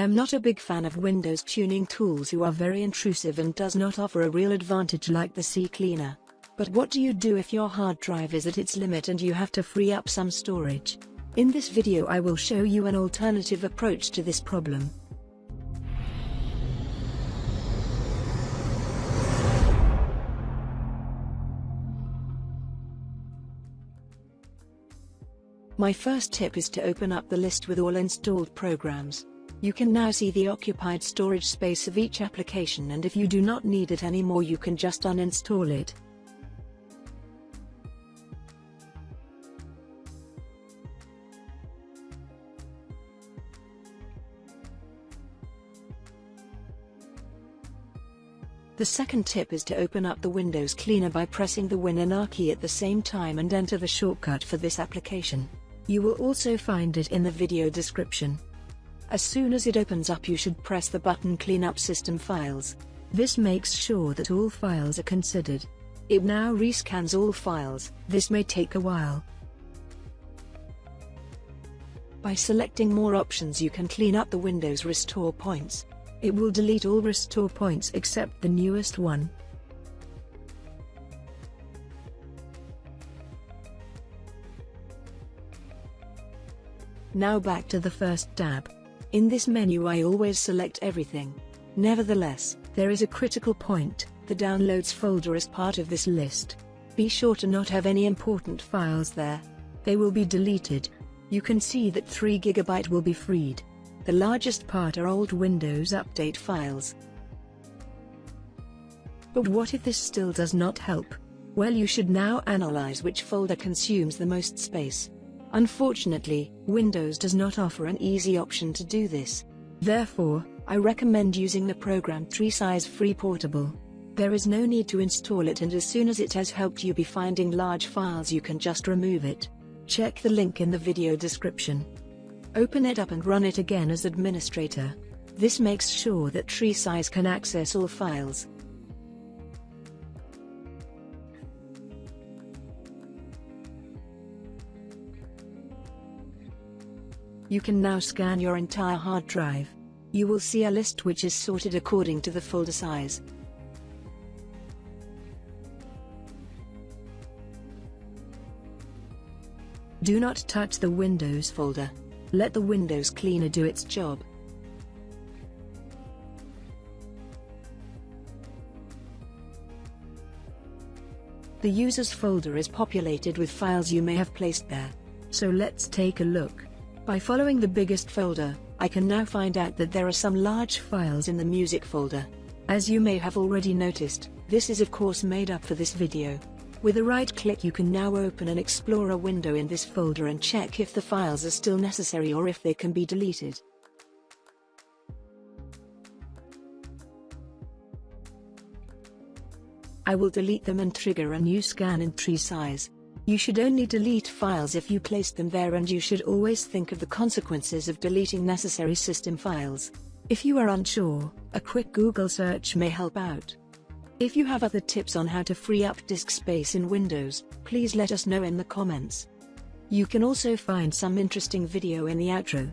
I am not a big fan of Windows tuning tools who are very intrusive and does not offer a real advantage like the CCleaner. But what do you do if your hard drive is at its limit and you have to free up some storage? In this video I will show you an alternative approach to this problem. My first tip is to open up the list with all installed programs. You can now see the occupied storage space of each application and if you do not need it anymore you can just uninstall it. The second tip is to open up the Windows Cleaner by pressing the Win and R key at the same time and enter the shortcut for this application. You will also find it in the video description. As soon as it opens up you should press the button Clean up System Files. This makes sure that all files are considered. It now rescans all files, this may take a while. By selecting more options you can clean up the Windows restore points. It will delete all restore points except the newest one. Now back to the first tab. In this menu I always select everything. Nevertheless, there is a critical point, the downloads folder is part of this list. Be sure to not have any important files there. They will be deleted. You can see that 3GB will be freed. The largest part are old Windows Update files. But what if this still does not help? Well you should now analyze which folder consumes the most space. Unfortunately, Windows does not offer an easy option to do this. Therefore, I recommend using the program TreeSize Free Portable. There is no need to install it and as soon as it has helped you be finding large files you can just remove it. Check the link in the video description. Open it up and run it again as administrator. This makes sure that TreeSize can access all files. You can now scan your entire hard drive. You will see a list which is sorted according to the folder size. Do not touch the Windows folder. Let the Windows Cleaner do its job. The users folder is populated with files you may have placed there. So let's take a look. By following the biggest folder, I can now find out that there are some large files in the music folder. As you may have already noticed, this is of course made up for this video. With a right click you can now open an Explorer window in this folder and check if the files are still necessary or if they can be deleted. I will delete them and trigger a new scan in TreeSize. You should only delete files if you placed them there and you should always think of the consequences of deleting necessary system files. If you are unsure, a quick Google search may help out. If you have other tips on how to free up disk space in Windows, please let us know in the comments. You can also find some interesting video in the outro.